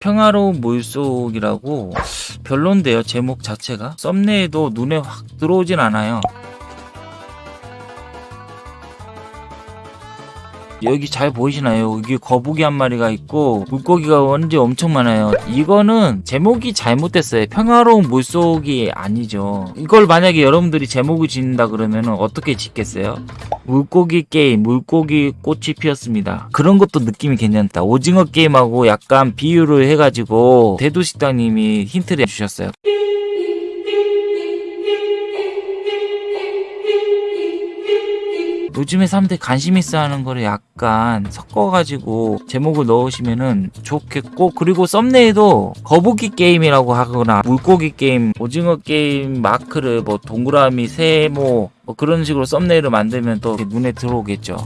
평화로운 물속이라고 별론데요 제목 자체가 썸네일도 눈에 확 들어오진 않아요 여기 잘 보이시나요? 여기 거북이 한 마리가 있고 물고기가 완전 엄청 많아요. 이거는 제목이 잘못됐어요. 평화로운 물속이 아니죠. 이걸 만약에 여러분들이 제목을 짓는다 그러면 어떻게 짓겠어요? 물고기 게임, 물고기 꽃이 피었습니다. 그런 것도 느낌이 괜찮다. 오징어 게임하고 약간 비유를 해가지고 대두식당님이 힌트를 주셨어요. 요즘에 사람들이 관심 있어 하는 거를 약간 섞어가지고 제목을 넣으시면은 좋겠고 그리고 썸네일도 거북이 게임이라고 하거나 물고기 게임, 오징어 게임 마크를 뭐 동그라미, 세모 뭐 그런 식으로 썸네일을 만들면 또 눈에 들어오겠죠.